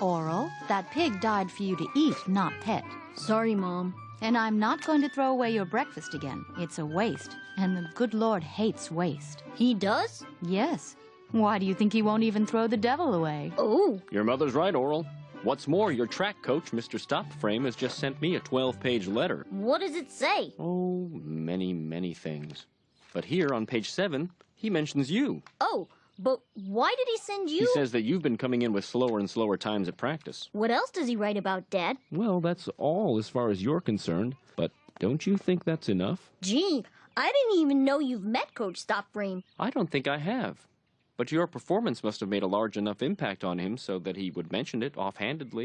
Orel, that pig died for you to eat, not pet. Sorry, Mom. And I'm not going to throw away your breakfast again. It's a waste. And the good Lord hates waste. He does? Yes. Why do you think he won't even throw the devil away? Oh, Your mother's right, Orel. What's more, your track coach, Mr. Stopframe, has just sent me a 12 page letter. what does it say? Oh, many, many things. But here on page 7, he mentions you. Oh, but why did he send you? He says that you've been coming in with slower and slower times at practice. What else does he write about, Dad? Well, that's all as far as you're concerned. But don't you think that's enough? Gee, I didn't even know you've met Coach Stopframe. I don't think I have. But your performance must have made a large enough impact on him so that he would mention it offhandedly.